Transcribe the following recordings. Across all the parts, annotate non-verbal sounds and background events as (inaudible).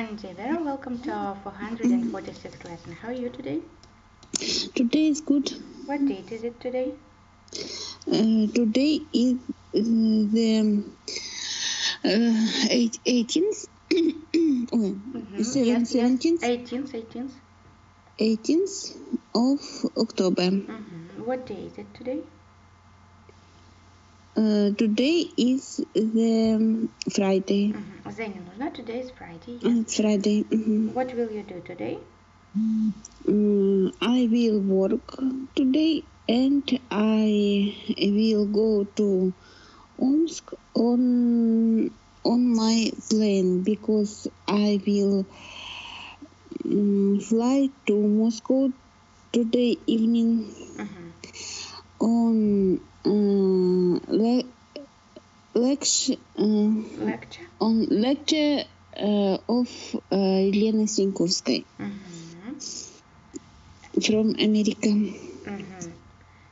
Hi there, welcome to our 446th lesson. How are you today? Today is good. What date is it today? Uh, today is uh, the uh, eight, 18th, oh, Mhm, seven- yes, yes. 17th, 18th, 18th. 18th of October. Mhm. What day is it today? Uh, today is the um, Friday. Mhm. Зеня нужна? Today is Friday. Uh, Yes. It's Friday. mhm. What will you do today? Mm, I will work today and I will go to Omsk on on my plane because I will mm, fly to Moscow today evening Mhm. on uh, le- lecture uh, Lecture. on lecture uh, of uh, Елена Синьковской Mhm. from America. Mhm.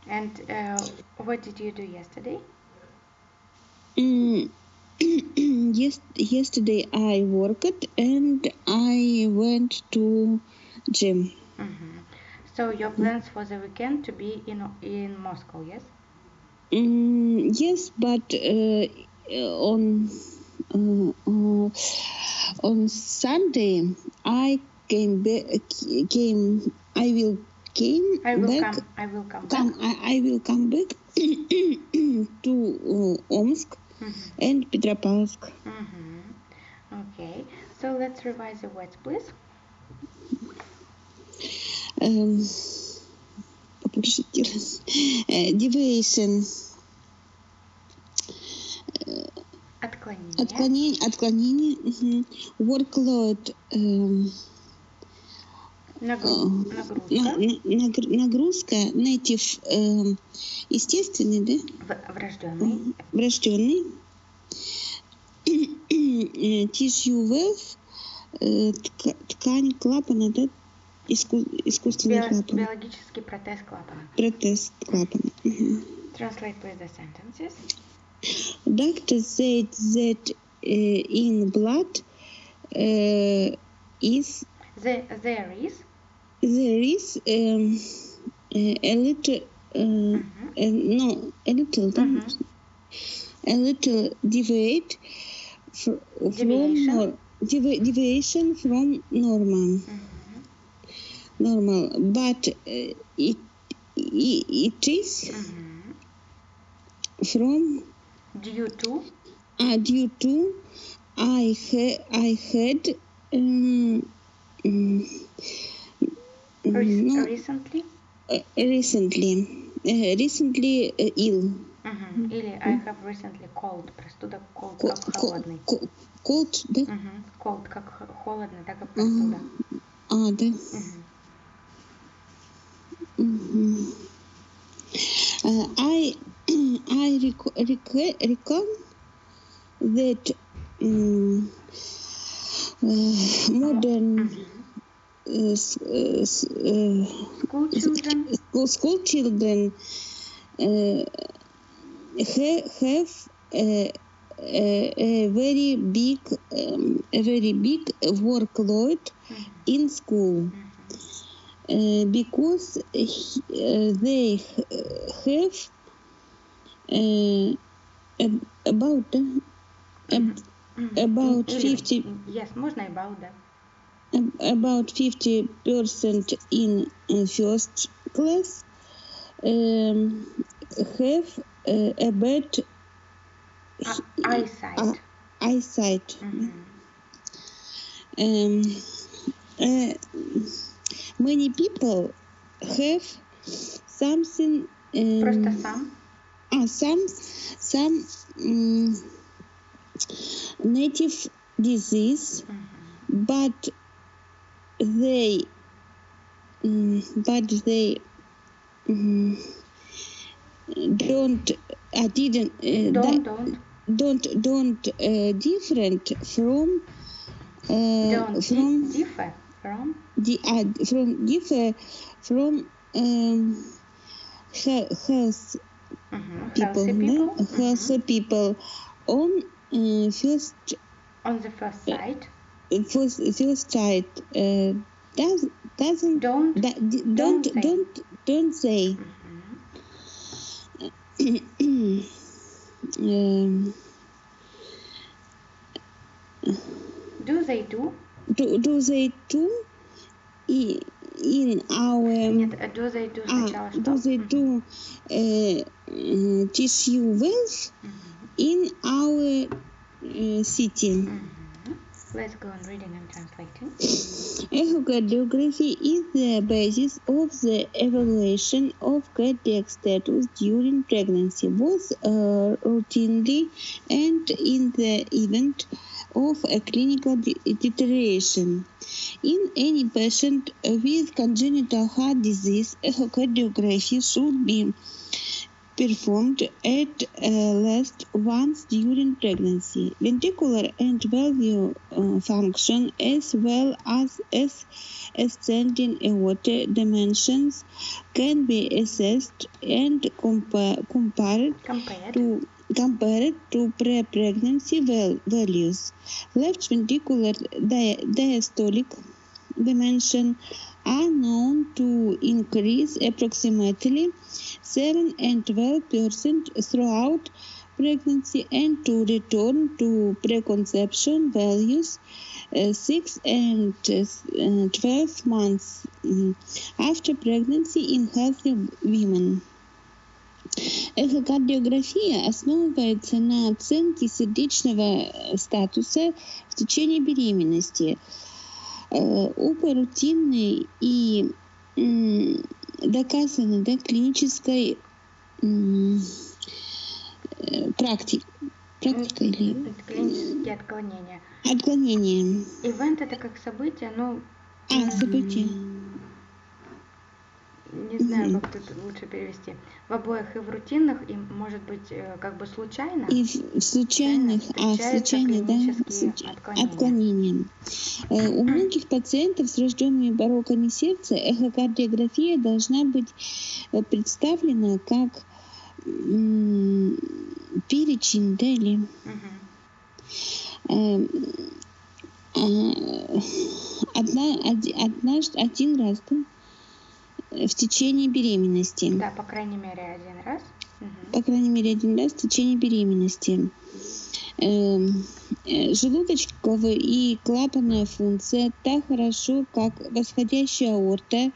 And uh, what did you do yesterday? Mm, yes, (clears throat) yesterday I worked and I went to gym. So your plans for the weekend to be in in Moscow, yes? Mm, yes, but uh, on uh, uh, on Sunday I came back. Came I will came I will back. come. I will come. Come, back. I, I will come back (clears throat) to uh, Omsk Mhm. and Petropavlovsk. Mhm. Okay. So let's revise the words, please. Эм, попросите раз. Э, Deviation. Отклонение. Отклонение. Отклонение. Workload. эм, на- Нагрузка. на- нагр- Нагрузка. Native. эм, Естественный, да? Врожденный. Врожденный. Э, Tissue э, тка- Ткань клапана, да? Иску- Искусственный Био- клапан. Биологический протез клапана. Протез клапана. Мгм. Translate please the sentences. Doctor said that uh, in blood uh, is The, there is. there is um, a, a little uh, Mhm. uh, no a little Mhm. a little deviate fr- from Deviation. nor- devi- deviation from normal Mhm. Normal but uh, it, it it is Mhm. from Due to. uh, due to I ha- I had um, mm, Rec- no, Recently. uh, recently uh, recently uh, ill Мгм. Или I have recently cold. Простуда cold Co- как холодный. co- cold да Мгм. Cold как х- холодно, так и простуда. а да Мгм. Mm-hmm. Uh, I (clears throat) I rec- rec- recall that um, uh, modern mm-hmm. uh, uh, uh, school children school, uh, ha- have a, a, a, very big um, a very big workload mm-hmm. in school. Mm-hmm because he- uh, they h- have uh, ab- about uh, ab- Мгм. about Или- 50 Yes, можно about, да. ab- about 50 percent in uh, first class um, have uh, a bad А- Eyesight. uh, eyesight. Мгм. Um, uh, many people have something. Um, Просто сам. ah, some some um, native disease, Мгм. but they um, but they um, don't I didn't uh, Don't, di- don't. don't don't uh, different from uh, Don't from di- differ from the ad from give from um, health uh -huh. people, healthy people, no? healthy uh -huh. people on uh, first on the first uh, side first first side uh, does doesn't don't da, don't don't say. don't, don't say -huh. Mm-hmm. (coughs) um, do they do do, do they too i- in our Нет, э, do they do сначала а, что? do they Мгм. do uh, uh, teach you well Мгм. in our uh, city Мгм. Let's go on reading and translating. Echocardiography is the basis of the evaluation of cardiac status during pregnancy, both uh, routinely and in the event of a clinical de- deterioration. In any patient with congenital heart disease, echocardiography should be performed at uh, least once during pregnancy. Ventricular and valve uh, function, as well as, as ascending aorta dimensions, can be assessed and compa- compared Compared. to compared to pre-pregnancy val- values. Left ventricular dia- diastolic dimension are known to increase approximately 7 and 12 percent throughout pregnancy and to return to preconception values uh, 6 and uh, 12 months mm, after pregnancy in healthy women. Эхокардиография основывается на оценке сердечного э, статуса в течение беременности. Э, Опыт рутинной и м, доказанной да, клинической э, практик, практика или клинические отклонения. отклонение. Ивент это как событие, ну, А, событие. Не знаю, как тут лучше перевести. В обоих и в рутинных, и может быть э, как бы случайно. И в случайных, а случайных, да, случ- отклонения. отклонения. Э, У многих пациентов с рожденными бароками сердца эхокардиография должна быть э, представлена как перечень, да, или Мгм. э, а, одна, оди- однажды, один раз, да, в течение беременности. Да, по крайней мере, один раз. Мгм. по крайней мере, один раз в течение беременности. Эм, э, Желудочковая и клапанная функция так хорошо, как восходящая аорта.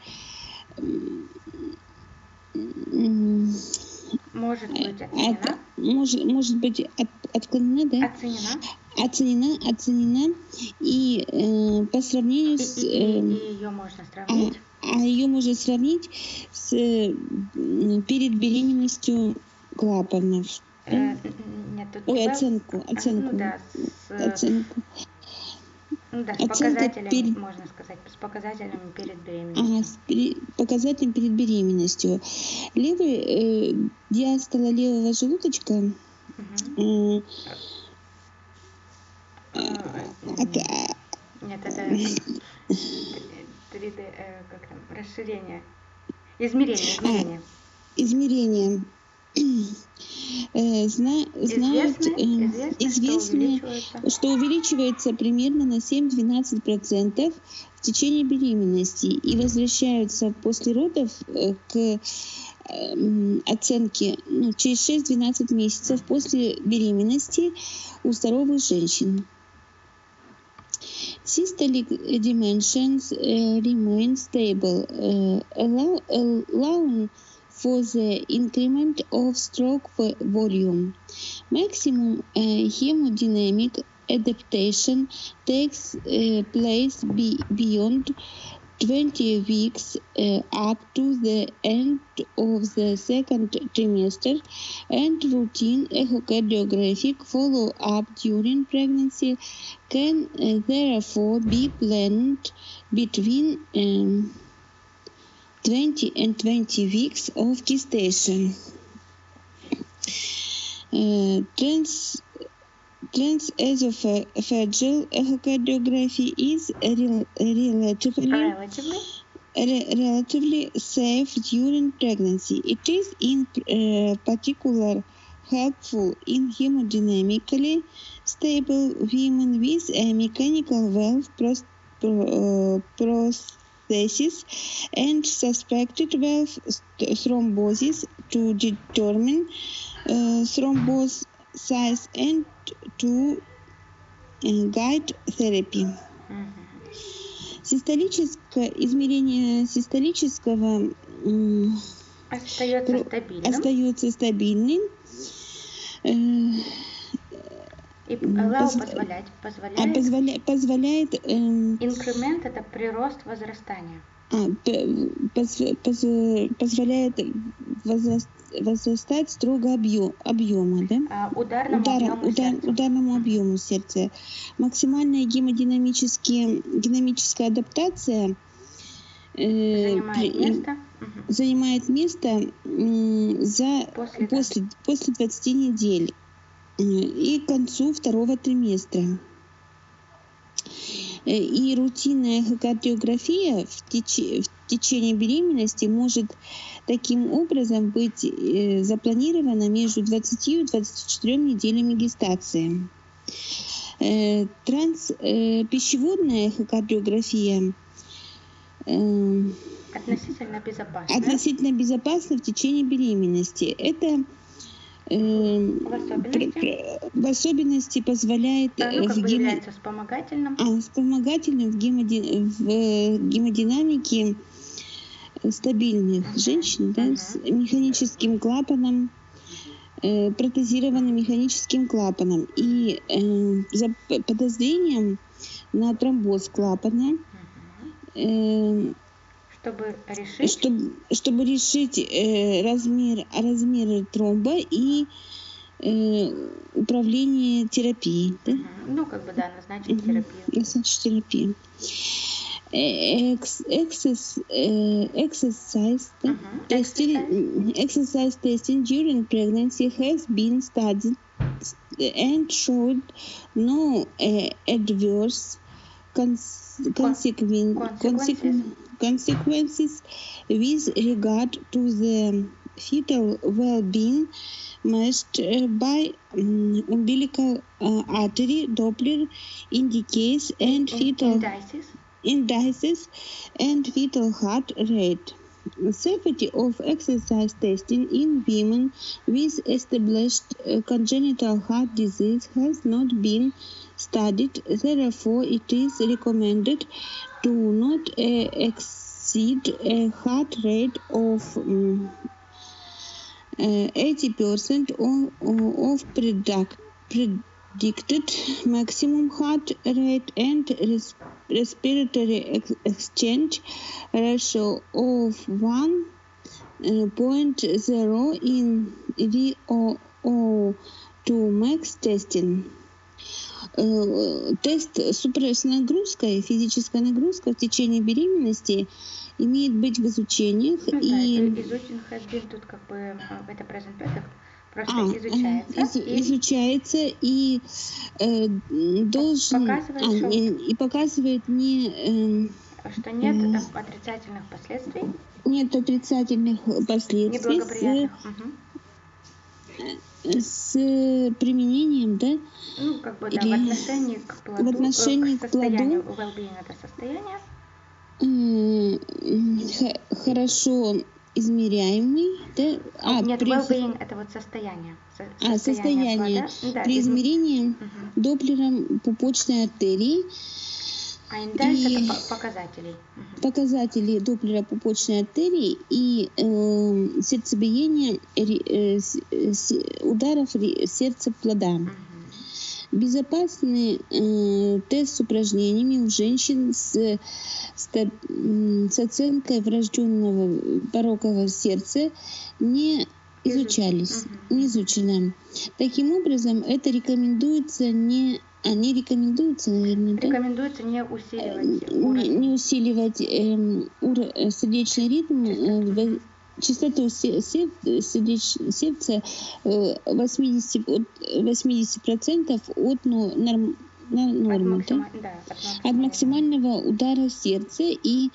Может быть от- оценена. может, может быть от- отклонена, да? Оценена. Оценена, оценена. И э, по сравнению И, с... и- и- эм, и ее можно сравнить. а ее можно сравнить с э, перед беременностью клапанов. Э, нет, тут Ой, не оценку, оценку. Ну да, с, э, Оценку. ну да, с оценка показателями, перед- можно сказать, с показателями перед Ага, беременностью. с пере- показателем перед беременностью. Левый э, диастола левого желудочка Мгм. э, А, от- Нет, это (laughs) 3D, э, как там, расширение. Измерение, измерение. измерения э, зна- знают, Известны, э, известны, что увеличивается. что увеличивается примерно на 7-12% в течение беременности и возвращаются после родов э, к эм, оценке ну, через 6-12 месяцев после беременности у здоровых женщин. Systolic dimensions uh, remain stable, uh, allow, allowing for the increment of stroke volume. Maximum uh, hemodynamic adaptation takes uh, place be- beyond 20 weeks uh, up to the end of the second trimester and routine echocardiographic follow-up during pregnancy can uh, therefore be planned between um, 20 and 20 weeks of gestation. Uh, trans Transesophageal echocardiography is rel- relatively Relatively. re- relatively safe during pregnancy. It is in uh, particular helpful in hemodynamically stable women with a mechanical valve pros- pro- uh, prosthesis and suspected valve thrombosis to determine uh, size and to guide therapy. Систолическое измерение систолического Остается стабильным. остается стабильным. Э, И м, allow позв- позволять. а Позволяет. позволя- позволяет эм, Инкремент это прирост возрастания. А, п- позв- позв- позволяет возраст- возрастать строго объем, объема, да? А, ударному Удара- объему удар- сердца. ударному объему сердца. Максимальная гемодинамические, динамическая адаптация э, Занимает при- место. Занимает место м, за После, после, после 20 недель э, и к концу второго триместра. Э, И рутинная эхокардиография в, теч- в течение беременности может таким образом быть э, запланирована между 20 и 24 неделями гестации. Э, Транс, пищеводная эхокардиография Относительно безопасно. относительно безопасна в течение беременности. Это В особенности? пр- пр- в особенности позволяет А, э, ну, как в, бы гемо- вспомогательным. а, вспомогательным в, гемоди- в э, гемодинамике стабильных Мгм, женщин да, с мгм. механическим клапаном, э, протезированным механическим клапаном и э, за подозрением на тромбоз клапана Мгм. э, Чтобы решить. чтобы, чтобы решить э, размер, размеры тромба и э, управление терапией, да? Ну, как бы, да, назначить терапию. назначить терапию. Э, экс- эксес- э, Exercise? Мгм. testing, Exercise. testing during pregnancy has been studied and showed no uh, adverse cons- consequen- consequences. Consequen- consequences with regard to the fetal well-being measured uh, by um, umbilical uh, artery Doppler indicates and In- fetal indices. indices and fetal heart rate. Safety of exercise testing in women with established uh, congenital heart disease has not been studied. Therefore, it is recommended to not uh, exceed a heart rate of um, uh, 80% of, of product, predicted maximum heart rate and res- respiratory ex- exchange ratio of 1.0 in VO2 max testing. Э, Тест супра- с нагрузкой, физическая нагрузка в течение беременности имеет быть в изучениях Ну, да, и это изучен has been, тут как бы а, это present perfect просто А, изучается. э, из- и изучается и э, должен Показывает, а, что- не- и показывает не эм, что нет э, отрицательных последствий, нет отрицательных последствий с, неблагоприятных. С применением, да, Ну, как бы, да, в Или отношении к плоду, э, отношении к состоянию, плоду. well-being это состояние, хорошо измеряемый, да, а, нет, при, well-being это вот состояние, со- а, состояние. Да, при изм- измерении Мгм. доплером пупочной артерии А индекс и- это по- показателей. Мгм. показатели доплера пупочной артерии и э, сердцебиение э, с- э, с- ударов сердца плода. Безопасный э, тест с упражнениями у женщин с, м, с оценкой врожденного порокового сердца не изучались, не изучены. Таким образом, это рекомендуется не... Не рекомендуется, наверное, да? Рекомендуется не усиливать не, уровень. не усиливать эм, ур- э, сердечный ритм, э, частоту сердца э, 80, от 80% от норм- От, нормы, да? максима- да, от от максимального удара сердца и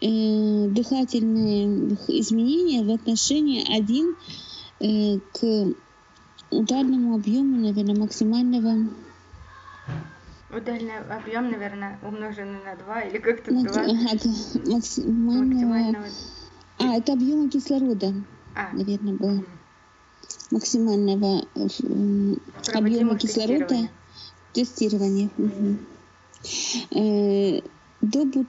э, дыхательные изменения в отношении 1 э, к ударному объему, наверное, максимального Удальный объем, наверное, умноженный на 2 или как-то макс- 2 ага, максимального... максимального. А, это объема кислорода, А, наверное, было. Максимального э, объема кислорода тестирования. Мгм. Э, добу-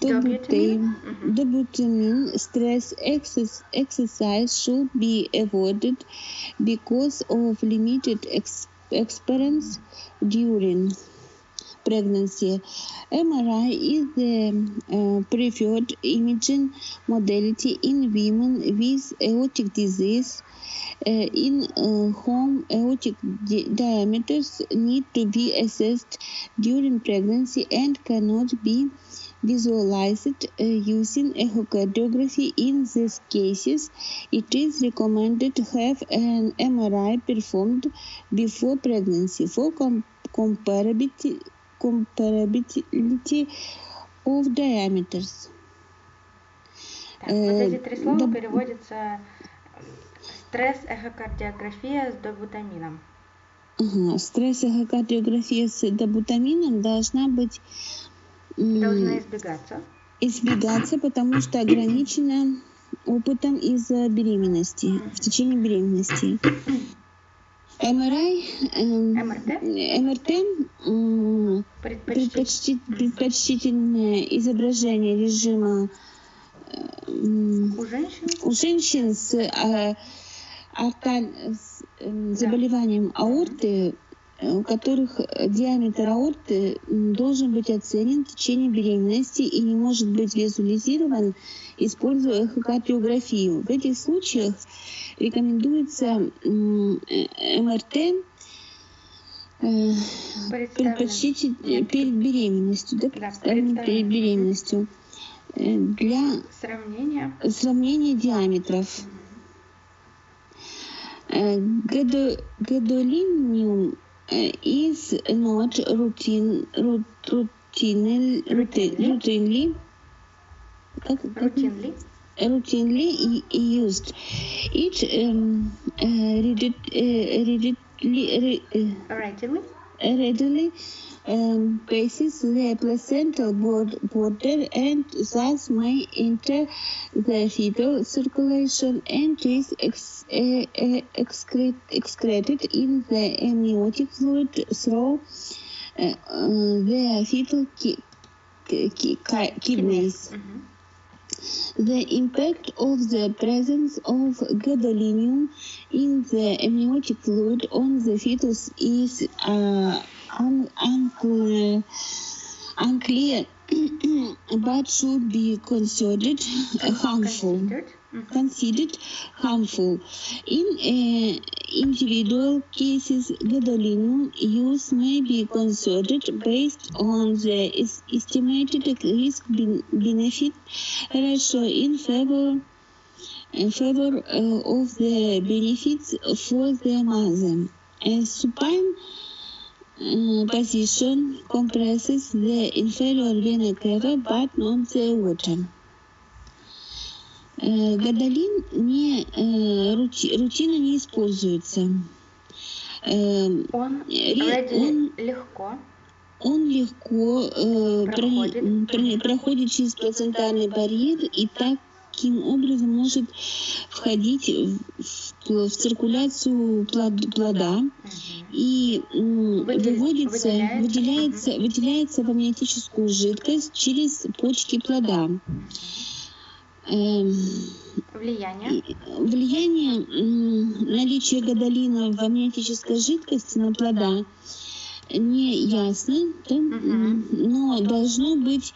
Добутамин? добутам- Мгм. Dobutamine stress exercise, exercise should be avoided because of limited ex- experience during pregnancy. MRI is the preferred imaging modality in women with aortic disease. Uh, in uh, whom aortic di- diameters need to be assessed during pregnancy and cannot be visualized uh, using echocardiography. In these cases, it is recommended to have an MRI performed before pregnancy for com- comparability, comparability of diameters. Так, вот Э, эти три слова доб- переводятся стресс, эхокардиография с добутамином. Ага, Стресс-эхокардиография с добутамином должна быть Должна избегаться. избегаться, потому что ограничена опытом из-за беременности, в течение беременности. МРИ, эм, МРТ МРТ м, предпочти- предпочти- предпочтительное изображение режима у женщин? у женщин с, э, арталь- с, э, заболеванием аорты, у которых диаметр аорты должен быть оценен в течение беременности и не может быть визуализирован, используя эхокардиографию. В этих случаях рекомендуется э, МРТ э, представлены. предпочтитель э, перед беременностью, да, представлен перед беременностью э, для Сравнение. сравнения диаметров. Э, гадо- Гадолиниум э, is not routine, routine, routine routinely. Routinely. Routinely used. It um, uh, rigid, uh, rigidly. Uh, rigidly readily um, basis blood border and thus may enter the fetal circulation and is ex uh, excreted in the amniotic fluid through uh, uh the fetal ki ki ki kidneys. Mm -hmm. The impact of the presence of gadolinium in the amniotic fluid on the fetus is uh, un- unclear, unclear (clears throat) but should be considered harmful. Considered considered harmful. In uh, individual cases, gadolinium use may be considered based on the estimated risk-benefit ratio in favor in favor uh, of the benefits for the mother. A supine uh, position compresses the inferior vena cava but not the water. Э, Гадолин не, э, рути- рутина не используется. Эм, Он readily он- легко Он легко э, Проходит. м, прони- проходит через плацентарный барьер и таким образом может входить в, в- циркуляцию плод- плода и м, выводится, выделяется. выделяется, выделяется в амниотическую жидкость через почки плода. Влияние. Влияние м, наличия гадолина в амниотической жидкости на плода не ясно, да, м, но должно быть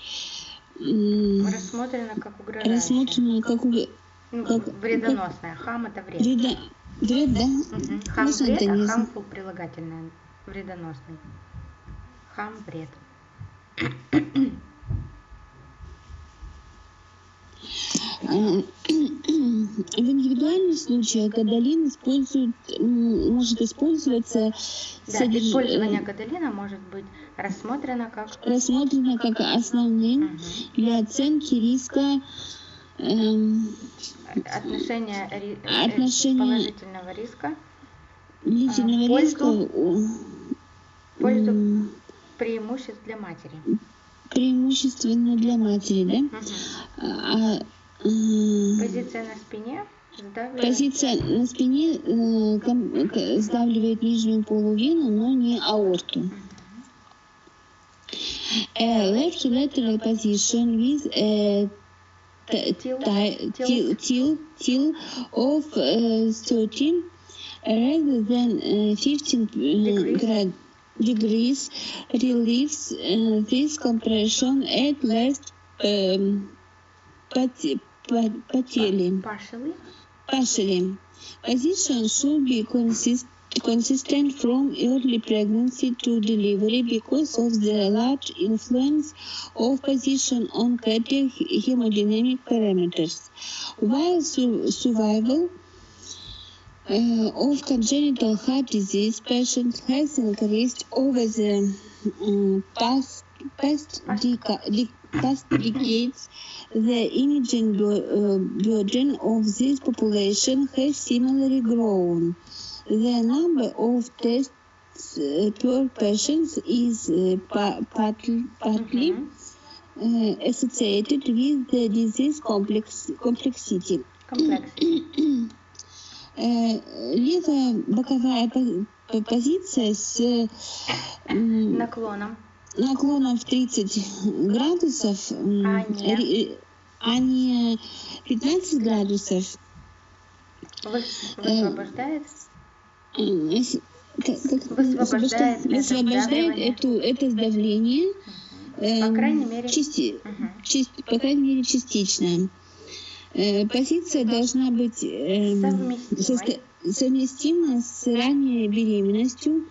Рассмотрено как угрожающее. рассмотрено как уг- Ну, как- вредоносное. Хам это вред. вреда, вред, да? Мгм. Хам Можно вред, это а не хамфул прилагательное. Вредоносный. Хам вред. А, В индивидуальных случаях гадолин используют, м, может использоваться Да, содерж- использование э, гадолина может быть рассмотрено как рассмотрено как основным для оценки риска эм, отношение, ри- э, Отношение- положительного риска длительного А, пользу? риска Пользу преимуществ для матери. Преимущественно для матери, да? Мгм. А, м, Позиция на спине сдавливает. позиция на спине э, ком- к- сдавливает нижнюю полувену, но не аорту. A left lateral position with a Tilt. ti- Tilt. til- tilt, tilt of uh, 13 rather than uh, 15 uh, Degrees. Degrees relieves uh, this compression at left um, pat- pat- patella. Partially. Partially. Position should be consist- consistent from early pregnancy to delivery because of the large influence of position on cardiac hemodynamic parameters. While su- survival uh, of congenital heart disease patient has increased over the um, past past, deca- past decades. The imaging uh, burden of this population has similarly grown. The number of tests uh, per patient is uh, pa- partly, partly mm-hmm. uh, associated with the disease complex complexity. complexity. (clears throat) Э, левая боковая по- по- позиция с м, Наклоном. наклоном в 30 градусов, А не? ри- а не 15 градусов, Вы- Высвобождает. Высвобождает эту, это сдавление, По эм, крайней мере. части- Мгм. часть- по крайней мере, частично. Э, Позиция должна быть эм, совместима с ранней беременностью.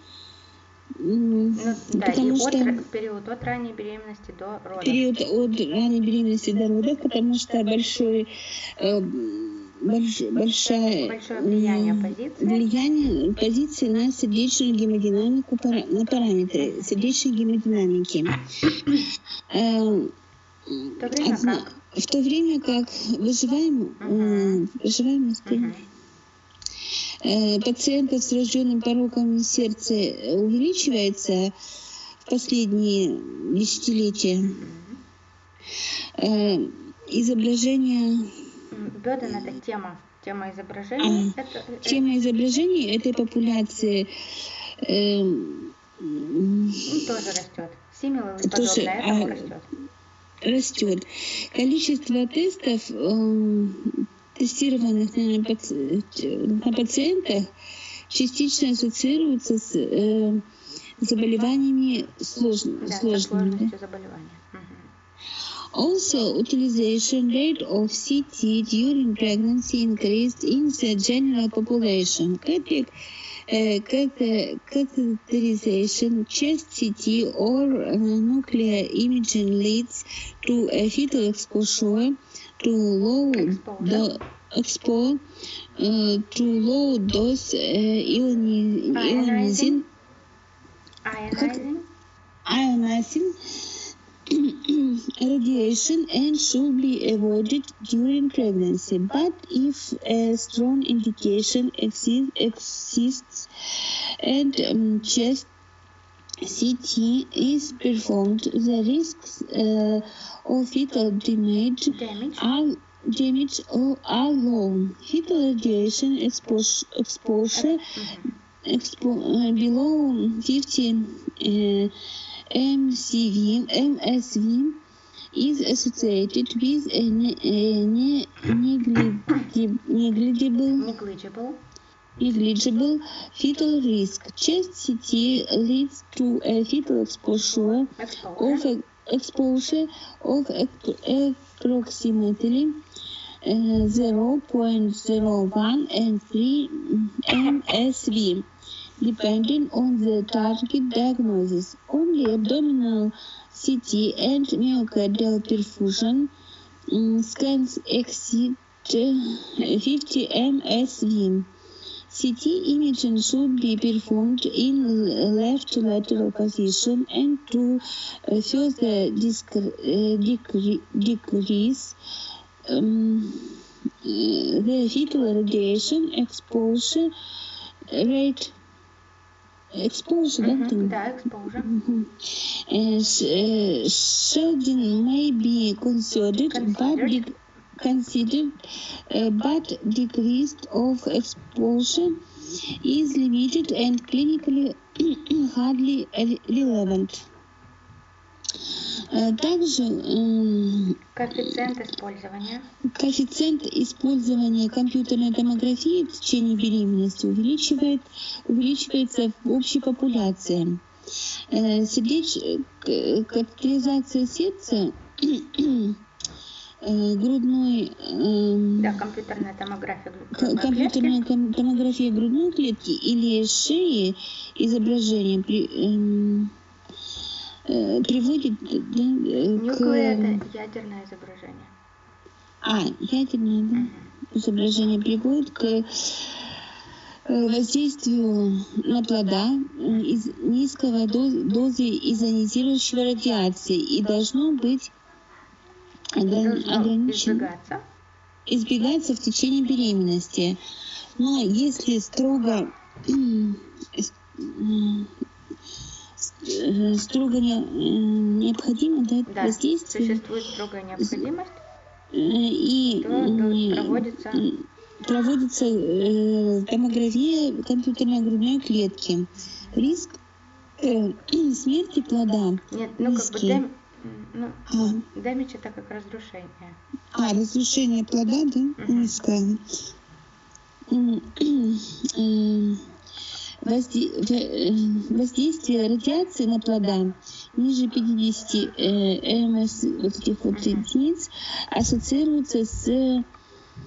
Ну, да, потому от, что ра- период от ранней беременности до родов. период от ранней беременности до родов, потому что большой, э, больш- большая, Большое влияние позиции. влияние позиции на сердечную гемодинамику, на параметры сердечной гемодинамики. В то время одна- как? В то время как выживаем, э, выживаемость Мгм. э, пациентов с врожденным пороком сердца увеличивается в последние десятилетия. Э, Изображение, Беден это тема. Тема изображения. А, это, э, тема изображения этой популяции э, тоже растет. Симилы Тоже, подобное этому а, растет. Растет. Количество тестов, э, тестированных на, паци- на пациентах, частично ассоциируется с э, заболеваниями слож- Да, сложными. да. заболевания. Also, utilization rate of CT during pregnancy increased in the general population. Cate- catheterization, chest CT, or uh, nuclear imaging leads to a fetal exposure to low Exposure. expo- uh, to low dose uh, ioni- ionizing Ionizing. ionizing radiation and should be avoided during pregnancy. But if a strong indication exi- exists and um, chest CT is performed, the risks uh, of fetal damage, damage. are damage or are low. Fetal radiation expo- exposure, exposure expo- uh, below 50 uh, MCV, MSV is associated with a, ne- a ne- negligible, Negligible. negligible fetal risk. Chest CT leads to a fetal exposure of Exposure. of ap- approximately uh, 0.01 and 3 MSV, depending on the target diagnosis. Only abdominal CT and myocardial perfusion mm, scans exceed uh, 50 MSV. CT imaging should be performed in left lateral position and to uh, further uh, decre- decrease um, the fetal radiation exposure rate mm-hmm. exposure. Mm-hmm. Uh, may be considered, considered. but considered uh, but degrees of exposure is limited and clinically (clears throat) hardly relevant. Э, Также м, Коэффициент использования. коэффициент использования компьютерной томографии в течение беременности увеличивает, увеличивается в общей популяции. Э, Сердеч... к- Катетеризация сердца, э, грудной, эм, Да, компьютерная томография грудной клетки. компьютерная ком- томография грудной клетки или шеи изображения при- эм, э, приводит да, э, к... это ядерное изображение. А, ядерное да, изображение приводит к э, воздействию на плода э, из низкого доз- дозы изонизирующего радиации и должно быть ограни- ограничено избегаться. избегаться в течение беременности. Но если строго (clears throat) э, строго не- м, необходимо да, Да, воздействие существует строгая необходимость, э, и то, проводится проводится э, томография компьютерной грудной клетки. Риск э, (clears throat) смерти плода нет, ну как бы ну, А, дэмидж это как разрушение. А, разрушение плода, да, Мгм. низкое. (clears throat) Воздействие радиации на плода ниже 50 э, МС вот этих вот единиц ассоциируется с Не,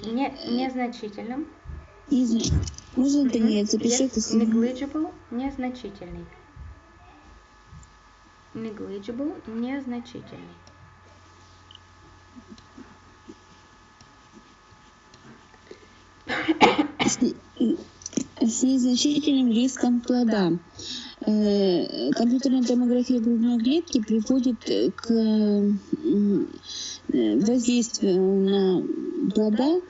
незначительным. из- можно это нет, запиши это negligible, незначительный. Negligible, незначительный. с, с незначительным риском плода. Э, Компьютерная томография грудной клетки приводит к э, воздействию на плода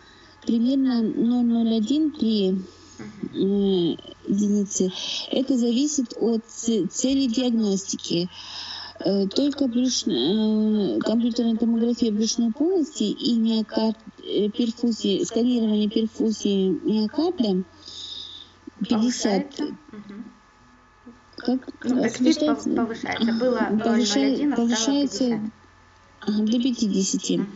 примерно 0,01 Мгм. э, единицы. Это зависит от цели диагностики. Только брюшная, компьютерная томография брюшной полости и миокард, перфузии, сканирование перфузии миокарда 50, Повышается. Мгм. как Ну, актив повышается, пов- повышается. Было повышай- 0,01, а стало повышается 50. ага, до 50. Мгм.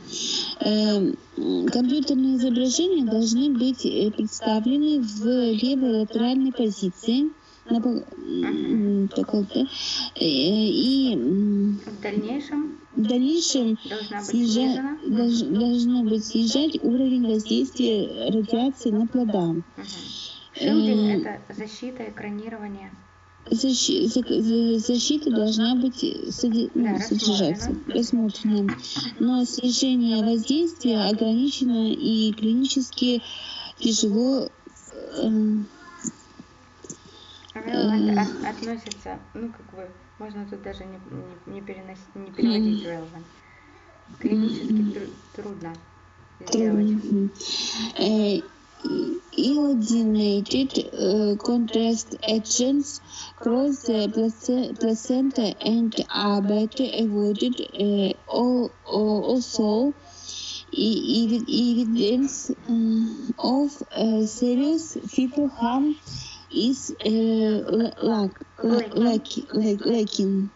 Э, м, Компьютерные изображения должны быть э, представлены в левой латеральной позиции на м, такой, да, э, и В дальнейшем в дальнейшем должна быть снижа- снижена. долж- должно быть снижать уровень воздействия радиации на плода. Мгм. Шилдинг Э, это защита, экранирование. Защи- за- за- защита должна быть соди- ну, Да, содержаться, рассмотрена. Но снижение воздействия ограничено и клинически тяжело э, Relevant Э. от- относится, ну как бы, можно тут даже не, не, не, переносить, не переводить relevant. Клинически тру- трудно сделать. iodinated uh, contrast agents cross uh, the placenta and are better avoided uh, also evidence mm, uh, of serious fetal harm is uh, la- lack, la- lack, lack, lacking.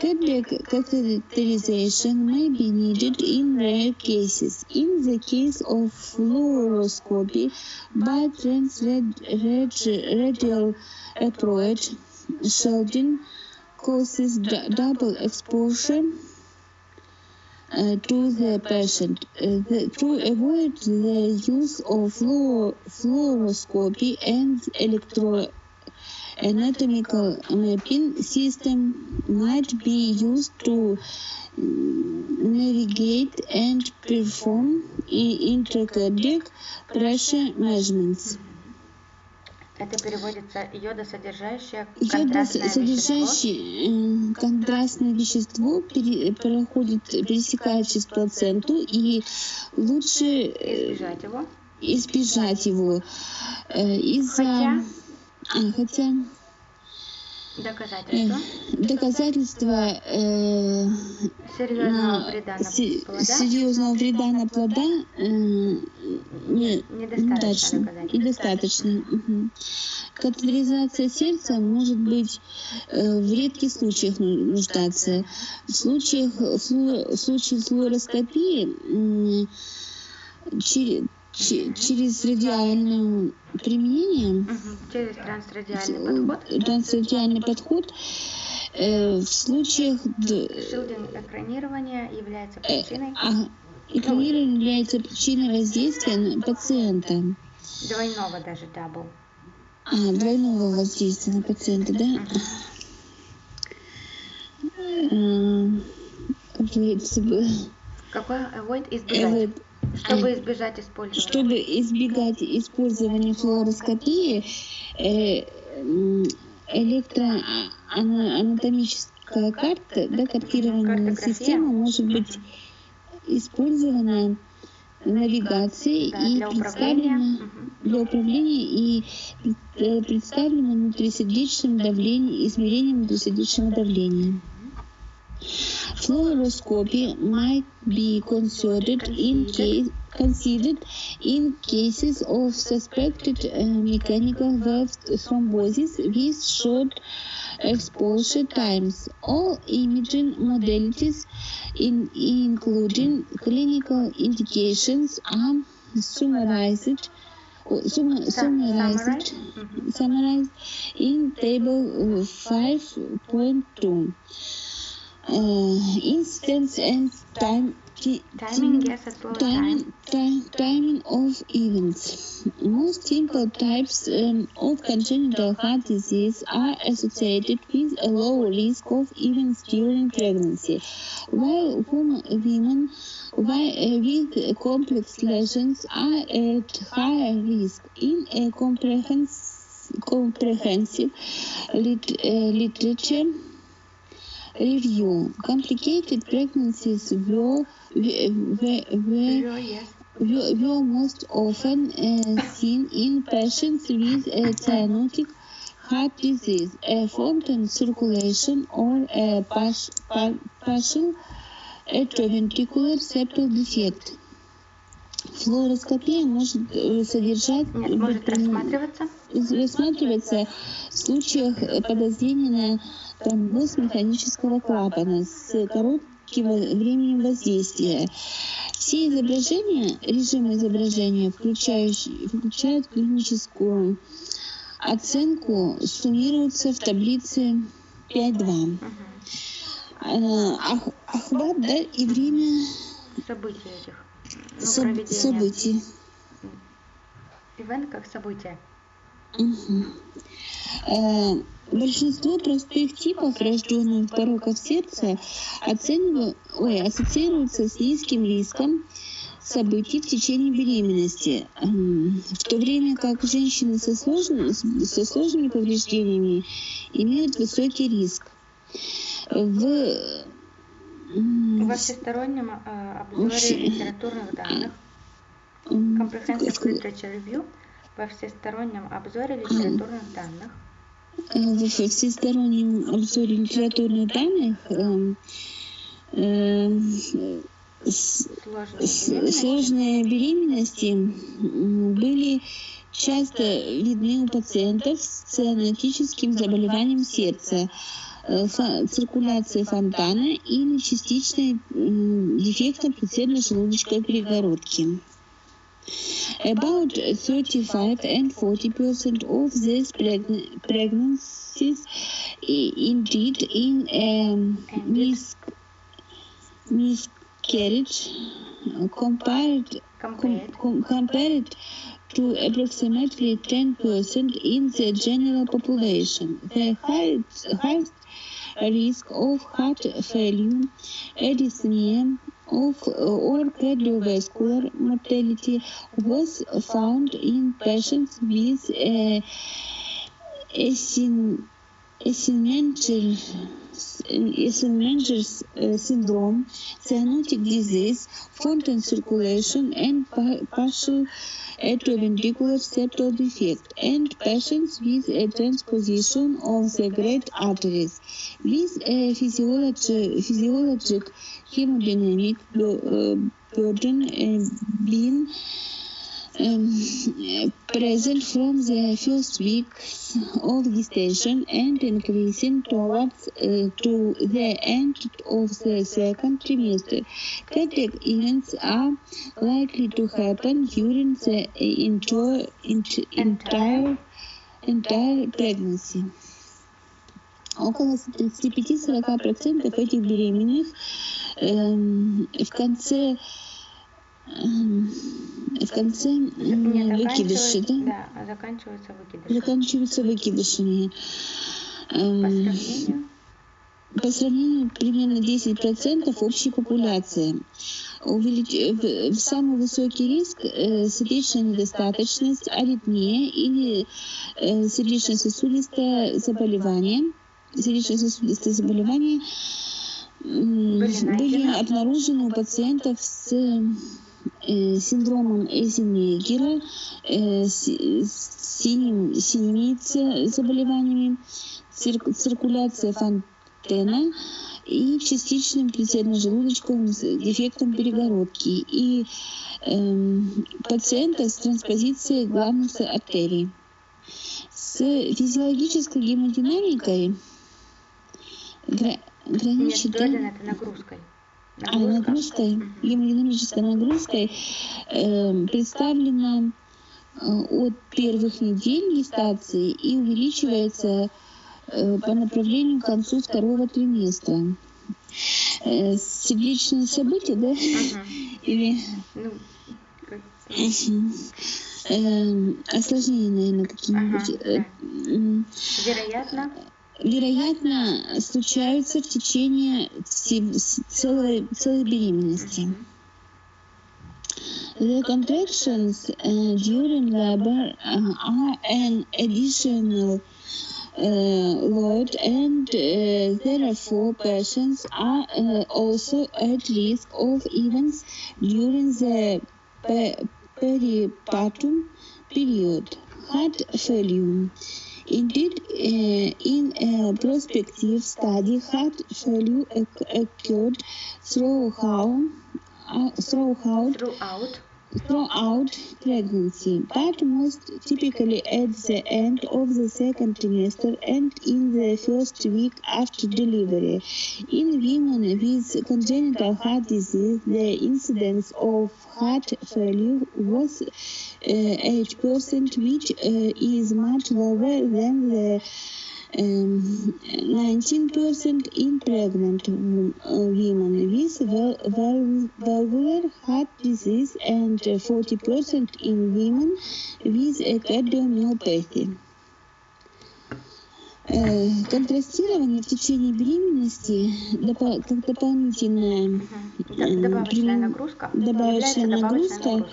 Catheterization may be needed in rare cases. In the case of fluoroscopy by transradial approach, shielding causes double exposure uh, to the patient. Uh, the- to avoid the use of fluor- fluoroscopy and electro anatomical mapping system might be used to mm, navigate and perform intracardiac pressure measurements. Это переводится йодосодержащее контрастное вещество. содержащее э, контрастное вещество пере- проходит, пересекает через плаценту, и лучше э, Избежать его. избежать его э, из-за Хотя- хотя Доказательства доказательства э, серьезного вреда на се- плода серьезного вреда на плода э, не- недостаточно доказательств. недостаточно. Катетеризация сердца может быть э, в редких случаях ну- нуждаться. В случаях, в случае флуороскопии м, че- че- через радиальное применение. Через трансрадиальный подход. трансрадиальный подход э, в случаях д- shielding экранирование является э, причиной. а, экранирование является причиной воздействия на пациента, двойного даже double. а, двойного воздействия на пациента, да? Э, avoid, Какой avoid избежать? avoid, Чтобы избежать использования. чтобы избегать использования флуороскопии, э, электроанатомическая карта, да, картированная система может быть использована навигации Да, и для представлена Мгм. для управления и э, представлена внутрисердечным давлением, измерением внутрисердечного давления. Fluoroscopy might be considered in case considered in cases of suspected uh, mechanical valve thrombosis with short exposure times. All imaging modalities, in, including clinical indications, are summarized oh, Summarized, summarized, summarized in table 5.2 uh, instance and time timing yes as well time. timing of events. Most simple types um, of congenital heart disease are associated with a low risk of events during pregnancy, while women with uh, complex lesions are at higher risk in a comprehensive, comprehensive lit, uh, literature review. Complicated pregnancies were, were, were, were, most often uh, seen in patients with a cyanotic heart disease, a Fontan circulation, or a partial atrioventricular septal defect. Флуороскопия может э, содержать Нет, может рассматриваться. Рассматриваться в случаях э, подозрения на тромбоз механического клапана с коротким временем воздействия. Все изображения, режимы изображения, включают клиническую оценку, суммируются в таблице 5.2. Мгм. Э, ох- Охват да, и время События этих. Ну, проведения. событий. Ивент как событие. Э, Большинство простых типов рожденных пороков сердца оценивают, ой, ассоциируются с низким риском событий в течение беременности, в то время как женщины со, сложными, со сложными повреждениями имеют высокий риск. В Во всестороннем э, обзоре литературных данных. Comprehensive Literature Review во всестороннем обзоре литературных данных Э, в всестороннем обзоре литературных данных эм, эм, с- сложные с- беременности сложные беременности были часто видны у пациентов с цианотическим заболеванием сердца, э, циркуляцией фонтана или частичной м, дефектом предсердно-желудочковой перегородки. About 35 and 40 percent of these pregn- pregnancies indeed in um, mis- miscarriage uh, compared compared com- compared to approximately 10% in the general population. The highest, highest risk of heart failure, arrhythmia, of or cardiovascular mortality was found in patients with uh, asymmetrical Eisenmenger's uh, syndrome, cyanotic disease, Fontan circulation, and pa- partial atrioventricular septal defect, and patients with a transposition of the great arteries. With a physiologi- physiologic hemodynamic burden uh, being um, present from the first weeks of gestation and increasing towards uh, to the end of the second trimester. Cardiac events are likely to happen during the entire, entire, entire pregnancy. Около 35-40% этих беременных эм, в конце эм, в конце м, Не, выкидыши, да? да, заканчиваются выкидыши. заканчиваются выкидышами. По Эм, сравнению, по сравнению примерно 10% общей популяции. Увелич- в, в самый высокий риск э, сердечная недостаточность, аритмия или э, сердечно-сосудистое заболевание. Сердечно-сосудистое заболевание м, Были были обнаружены у пациентов с э, синдромом Эйзенмейгера, э, си- синим, синемица заболеваниями, цирк- циркуляция фонтена и частичным предсердно-желудочковым с- дефектом перегородки и эм, пациента с транспозицией главных артерий. С физиологической гемодинамикой гра- граничит... это нагрузкой. А нагрузкой, гемодинамической нагрузкой эм, представлена э, от первых недель гестации и увеличивается э, по направлению к концу второго триместра. Э, сердечные события, да? Мгм. Или Ну. Эм, осложнения, наверное, какие-нибудь. Ага, Э, м, вероятно, Вероятно, случаются в течение всей- целой, целой беременности. Мгм. The contractions uh, during labor uh, are an additional uh, load, and uh, therefore patients are uh, also at risk of events during the pe- peripartum period. Heart failure. Indeed, uh, in a prospective study heart failure occurred throughout, uh, throughout throughout pregnancy, but most typically at the end of the second trimester and in the first week after delivery. In women with congenital heart disease, the incidence of heart failure was uh, 8%, which uh, is much lower than the um, 19% in pregnant wo- women with val- val- valvular heart disease and uh, 40% in women with a cardiomyopathy. Э, Контрастирование в течение беременности допо- как дополнительное Мгм. Д- М, добавочная нагрузка добавочная нагрузка.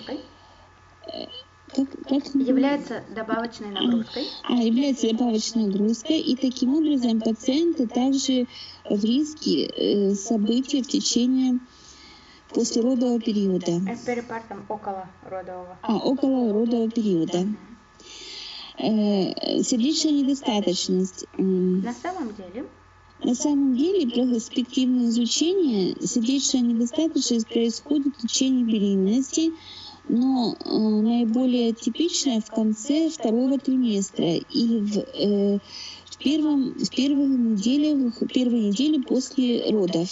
Как, как Является добавочной нагрузкой. а, является добавочной нагрузкой, и таким образом пациенты также в риске э, событий в течение послеродового периода, Э, Перипартом около родового. а около родового периода. Э, сердечная недостаточность. На самом деле, На самом деле, перспективное изучение сердечная недостаточность происходит в течение беременности, но э, наиболее типичная в конце второго триместра и в, э, в, первом, в первых неделях, первой неделе после родов.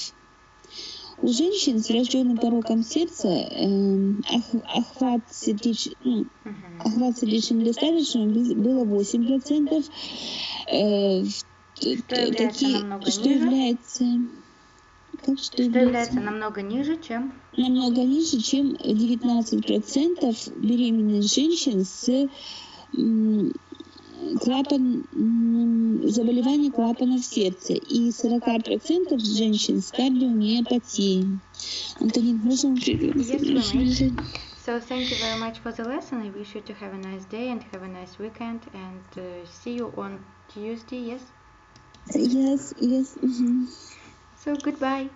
У женщин с врожденным пороком сердца э, ох- охват, сердеч... ну, охват сердечной недостаточности было 8%. Э, в- такие, что ниже? является, является намного ниже, чем намного ниже, чем 19% беременных женщин с клапан, м, заболеванием клапанов сердца и 40% женщин с кардиомиопатией. Антонин, можем Yes. So thank you very much for the lesson. I wish you to have a nice day and have a nice weekend and uh, see you on Tuesday. Yes. Yes, yes. mhm. So goodbye.